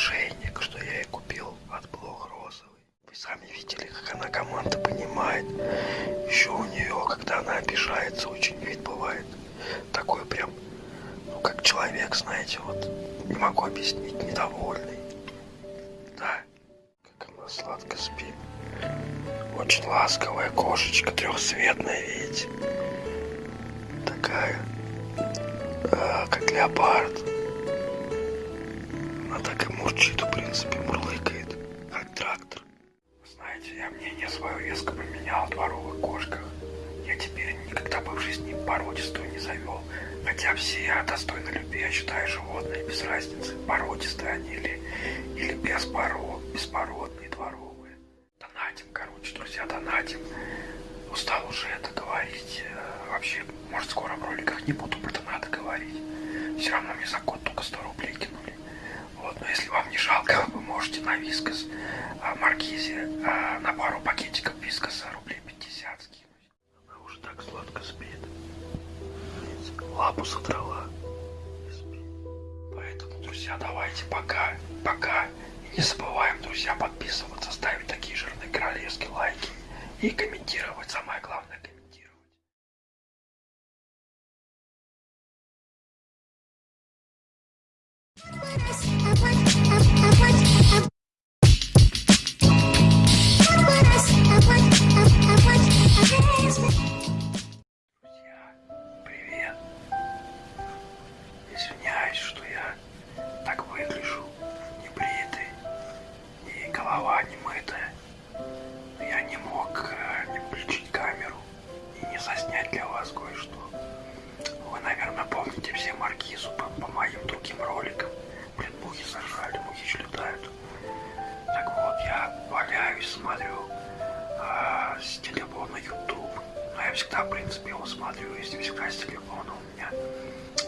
ошейник, что я и купил от Блох Розовой. Вы сами видели, как она команда понимает. Еще у нее, когда она обижается, очень вид бывает. Такой прям, ну как человек, знаете, вот не могу объяснить, недовольный. Да, как она сладко спит. Очень ласковая кошечка, трехцветная, видите? Такая, э, как леопард. Она так и мурчит, в принципе, мурлыкает, как трактор. Знаете, я мнение свое резко поменял о дворовых кошках. Я теперь никогда бы в жизни породистую не завел. Хотя все достойны любви, я считаю, животные без разницы, породистые они или, или беспород, беспородные, дворовые. Донатим, короче, друзья, донатим. Устал уже это говорить. Э, вообще, может, скоро в роликах не буду про донаты говорить. Все равно мне за код только 100 рублей но если вам не жалко, вы можете на вискос а, маркизе а, на пару пакетиков вискоса рублей 50 скинуть. Она уже так сладко спит. Лапу содрала. Поэтому, друзья, давайте пока, пока. И не забываем, друзья, подписываться, ставить такие жирные королевские лайки и комментировать. Самое главное я всегда, в принципе, его смотрю, если всегда с телефона у меня.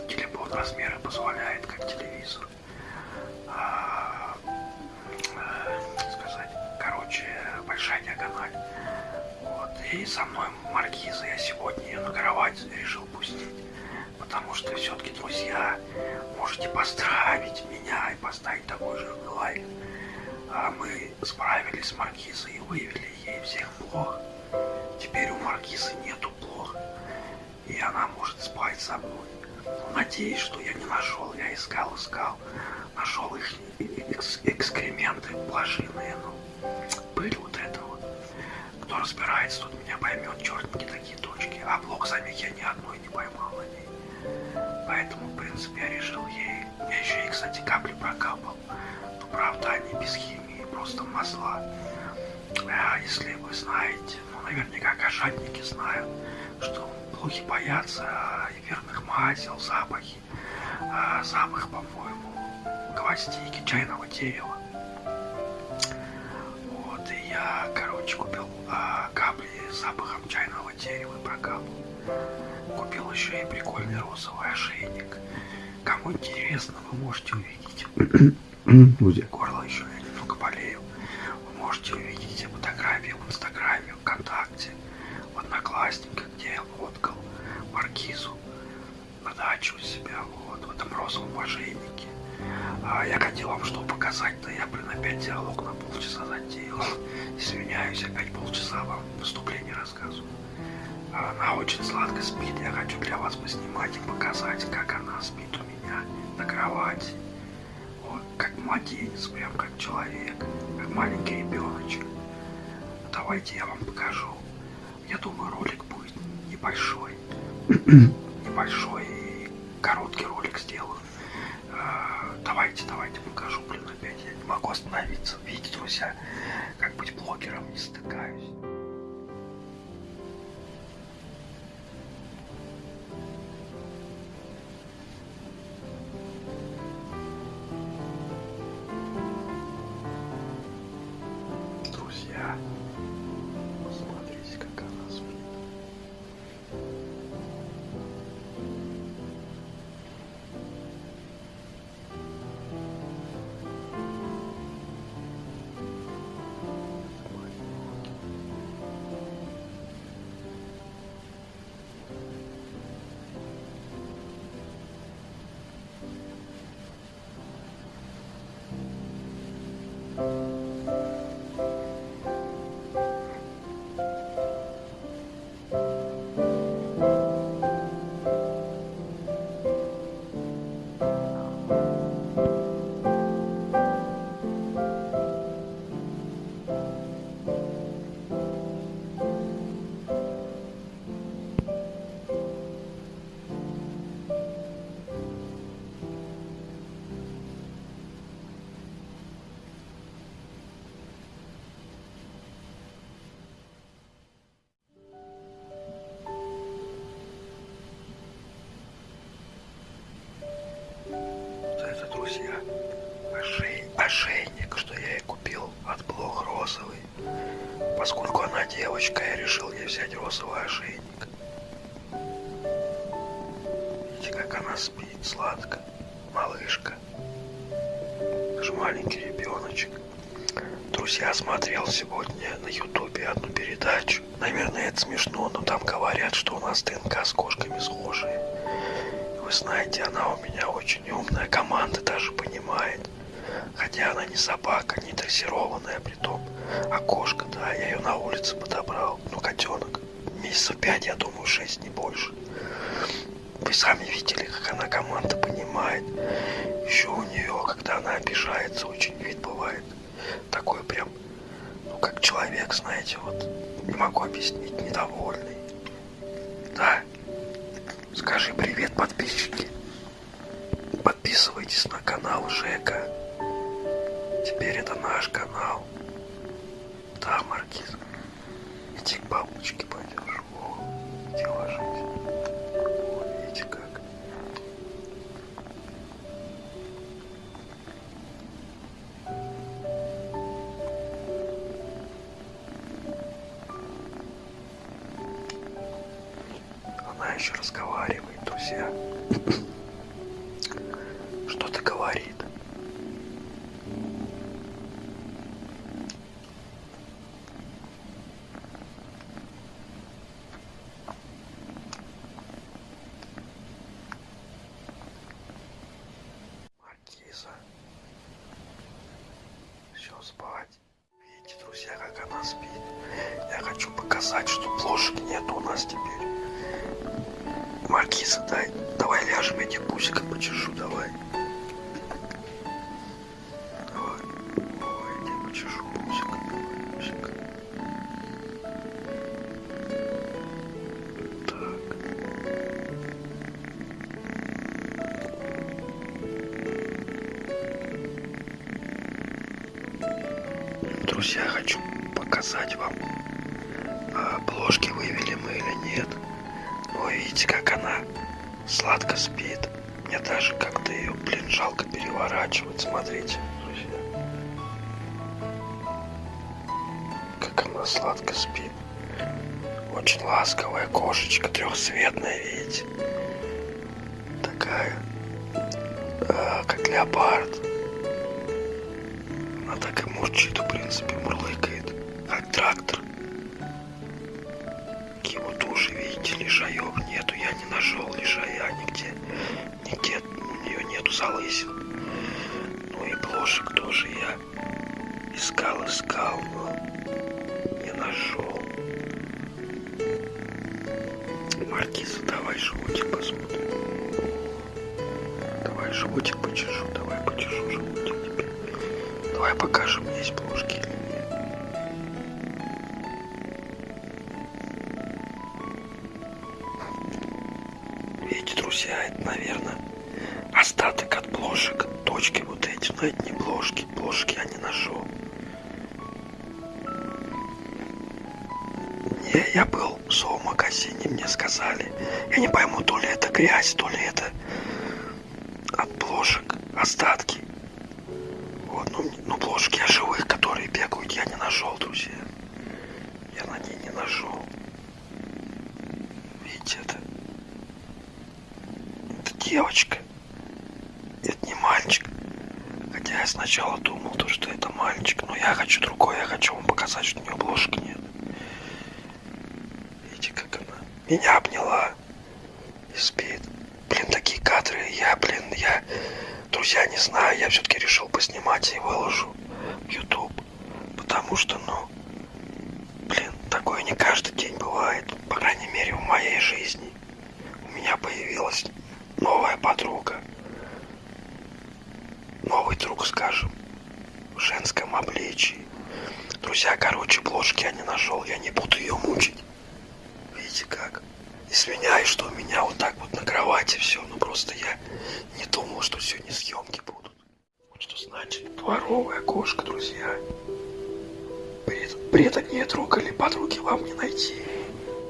Телефон размеры позволяет, как телевизор. А, а, сказать, короче, большая диагональ. Вот. И со мной маркиза я сегодня ее на кровать решил пустить. Потому что все-таки, друзья, можете поздравить меня и поставить такой жирный лайк. А мы справились с маркизой и вывели ей всех блох. Теперь у маркизы нету блох. И она может спать со мной. Но надеюсь, что я не нашел. Я искал, искал. Нашел их экс экскременты блошиные. Ну, пыль вот это вот. Кто разбирается, тот меня поймет. Черненькие такие точки. А блок самих я ни одной не поймал на ней. Поэтому, в принципе, я решил ей... Я еще и, кстати, капли прокапал. Но, правда, они без химии, просто масла. А если вы знаете, ну, наверняка кошатники знают, что блохи боятся эфирных масел, запахи. А запах, по-моему, гвоздики, чайного дерева. Вот, и я, короче, купил а, капли с запахом чайного дерева и прокапал. Купил еще и прикольный розовый ошейник. Кому интересно, вы можете увидеть. Горло я хотел вам что показать, да я, блин, опять диалог на полчаса затеял. Извиняюсь, опять полчаса вам выступление рассказываю. Она очень сладко спит. Я хочу для вас поснимать и показать, как она спит у меня на кровати. Вот, как младенец, прям как человек, как маленький ребеночек. Давайте я вам покажу. Я думаю, ролик будет небольшой. небольшой могу остановиться. Видите, друзья, как быть блогером не стыкаюсь. Поскольку она девочка, я решил ей взять розовый ошейник. Видите, как она спит сладко. Малышка. Даже маленький ребеночек. Друзья, смотрел сегодня на ютубе одну передачу. Наверное, это смешно, но там говорят, что у нас ДНК с кошками схожие. Вы знаете, она у меня очень умная, команда даже понимает. Хотя она не собака, не дрессированная при том. А кошка, да, я ее на улице подобрал. Ну, котенок. Месяцев пять, я думаю, шесть, не больше. Вы сами видели, как она команда понимает. Еще у нее, когда она обижается, очень вид бывает. Такой прям, ну, как человек, знаете, вот, не могу объяснить, недовольный. Да? Скажи привет, подписчики. Подписывайтесь на канал Жека. Теперь это наш канал. Да, Маркиз. Иди к бабушке пойдешь. О, иди ложись. О, видите как. Она еще разговаривает, друзья. Что-то говорит. Маркиза. Все, спать. Видите, друзья, как она спит. Я хочу показать, что плошек нет у нас теперь. Маркиза, дай, давай ляжем, я тебе пусиком почешу. Давай. Друзья, хочу показать вам, а, плошки вывели мы или нет. Вы видите, как она сладко спит. Мне даже как-то ее, блин, жалко переворачивать. Смотрите, друзья. Как она сладко спит. Очень ласковая кошечка, трехцветная, видите. Такая, а, как леопард. Так и мурчит, в принципе, мурлыкает, как трактор. Вот уши, видите, лишаев нету, я не нашел лишая нигде. Нигде у нее нету залысин. Ну и блошек тоже я искал, искал, но не нашел. Маркиза, давай животик посмотрим. Давай животик почешу, давай почешу животик. Давай покажем, есть плошки или нет. Видите, друзья, это, наверное, остаток от блошек. Точки вот эти, но это не бложки. Бложки я не нашел. Не, я был в зоомагазине, мне сказали. Я не пойму, то ли это грязь, то ли это от бложек остатки. Вот, ну, ну бложки я живых, которые бегают, я не нашел, друзья. Я на ней не нашел. Видите, это... Это девочка. Это не мальчик. Хотя я сначала думал, то, что это мальчик. Но я хочу другое. Я хочу вам показать, что у нее бложки нет. Видите, как она меня обняла и спит. Блин, такие кадры. Я, блин, я... Друзья, не знаю, я все-таки решил поснимать и выложу в YouTube. Потому что, ну... Блин, такое не каждый день бывает. По крайней мере, в моей жизни. У меня появилась новая подруга. Новый друг, скажем. В женском обличии. Друзья, короче, бложки я не нашел. Я не буду ее мучить. Видите как? Извиняюсь, что у меня вот так вот на кровати все. Просто я не думал, что сегодня съемки будут. Вот что значит дворовая кошка, друзья. Бред, бреда не трогали, подруги вам не найти.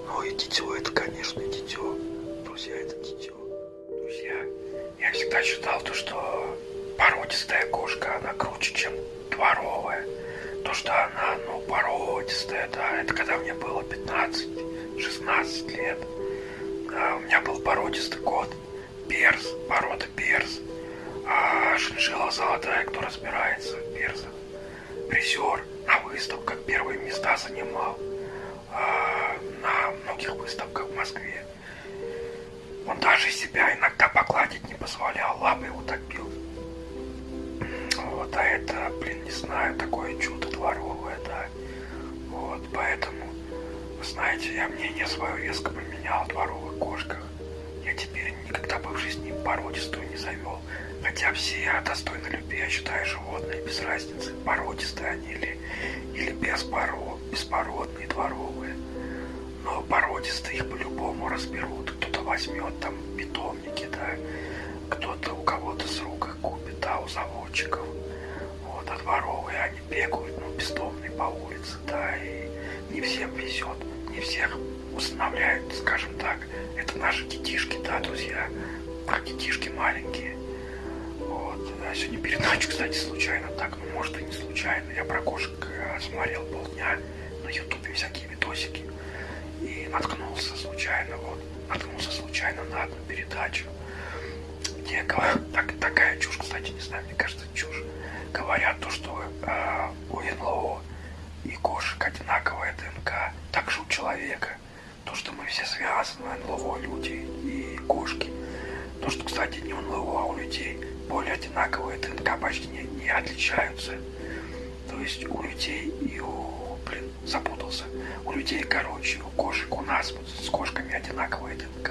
Ну и дитё это, конечно, дитё. Друзья, это дитё. Друзья, я всегда считал то, что породистая кошка, она круче, чем дворовая. То, что она, ну, породистая, да, это когда мне было 15-16 лет. А у меня был породистый кот, перс, порода перс. А шиншилла золотая, кто разбирается в персах. Призер на выставках первые места занимал. А на многих выставках в Москве. Он даже себя иногда погладить не позволял, лапы бил. Вот, а это, блин, не знаю, такое чудо дворовое, да. Вот, поэтому, знаете, я мнение свое резко поменял о дворовых кошках. Я теперь никогда бы в жизни породистую не завел. Хотя все достойны любви, я считаю, животные без разницы, породистые они или, или беспород, беспородные, дворовые. Но породистые их по-любому разберут. Кто-то возьмет там питомники, да, кто-то у кого-то с рук их купит, да, у заводчиков. Вот, а дворовые они бегают, ну, бездомные по улице, да, и не всем везет, не всех устанавливают, скажем так, это наши детишки, да, друзья, а детишки маленькие. Вот. А сегодня передачу, кстати, случайно так, ну, может и не случайно, я про кошек э, смотрел полдня на ютубе всякие видосики и наткнулся случайно, вот, наткнулся случайно на одну передачу, где так, такая чушь, кстати, не знаю, мне кажется, чушь. Говорят то, что э, у НЛО и кошек одинаковая ДНК, также у человека. То, что мы все связаны, НЛО, люди и кошки. То, что, кстати, не НЛО, а у людей более одинаковые ДНК почти не, не отличаются. То есть у людей и у, блин, запутался. У людей, короче, у кошек, у нас вот, с кошками одинаковая ДНК.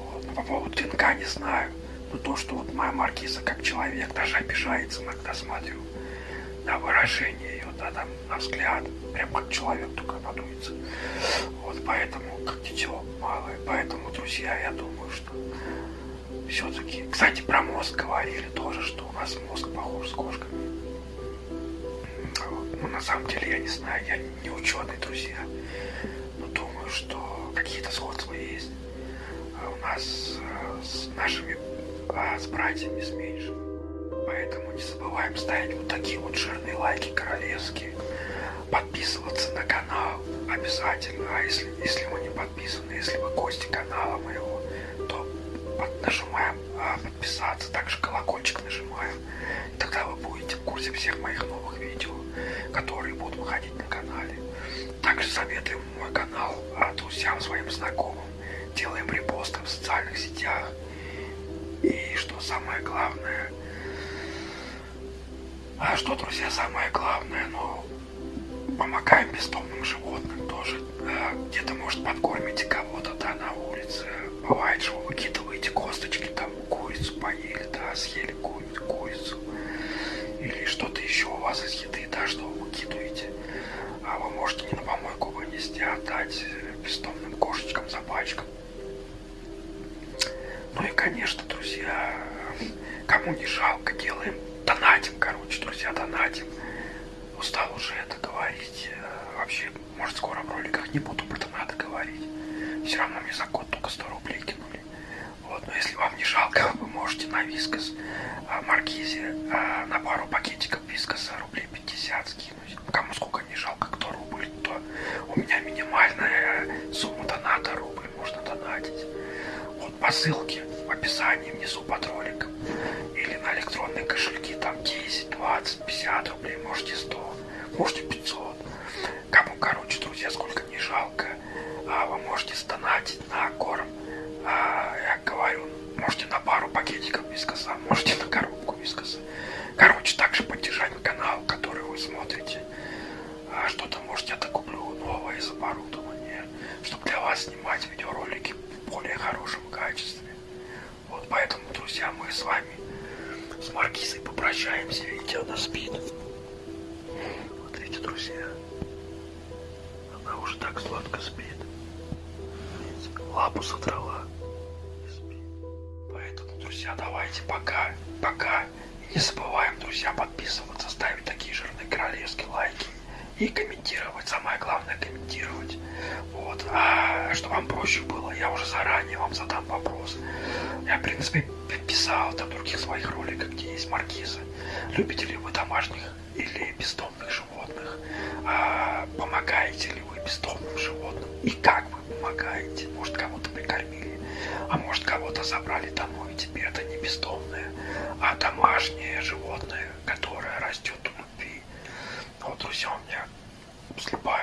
Вот. Но по поводу ДНК не знаю. Но то, что вот моя маркиза как человек даже обижается, иногда смотрю на выражение ее, да, там, на взгляд, прям как человек только подуется. Вот поэтому, как дитё малое, поэтому, друзья, я думаю, что все-таки, кстати, про мозг говорили тоже, что у нас мозг похож с кошками. Ну, на самом деле, я не знаю, я не ученый, друзья, но думаю, что какие-то сходства есть. А у нас э, с нашими а с братьями с меньшими. Поэтому не забываем ставить вот такие вот жирные лайки королевские. Подписываться на канал обязательно. А если, если вы не подписаны, если вы гости канала моего, то под, нажимаем а, подписаться. Также колокольчик нажимаем. И тогда вы будете в курсе всех моих новых видео, которые будут выходить на канале. Также советуем мой канал а, друзьям, своим знакомым. Делаем репосты в социальных сетях. И что самое главное, а что, друзья, самое главное, ну, помогаем бездомным животным тоже. Где-то, может, подкормите кого-то, да, на улице. Бывает, что вы выкидываете косточки, там, курицу поели, да, съели ку курицу. Или что-то еще у вас из еды, да, что вы выкидываете. А вы можете не на помойку вынести, а отдать бездомным кошечкам, собачкам. Ну и, конечно, друзья, кому не жалко, делаем, донатим, короче, друзья, донатим. Устал уже это говорить. Вообще, может, скоро в роликах не буду про донаты говорить. Все равно мне за год только 100 рублей кинули. Вот, но если вам не жалко, вы можете на вискос а, Маркизе а, на пару пакетиков вискоса рублей 50 скинуть. Кому сколько не жалко, кто рубль, то у меня минимальная сумма доната рубль можно донатить. Вот по ссылке в описании внизу под роликом. Или на электронные кошельки, там 10, 20, 50 рублей, можете 100, можете 500. Кому, короче, друзья, сколько не жалко, а вы можете 100 вот, а, чтобы вам проще было, я уже заранее вам задам вопрос. Я, в принципе, писал там других своих роликах, где есть маркизы. Любите ли вы домашних или бездомных животных? А, помогаете ли вы бездомным животным? И как вы помогаете? Может, кого-то прикормили, а может, кого-то забрали домой, и теперь это не бездомное, а домашнее животное, которое растет в любви. Вот, друзья, у меня слепая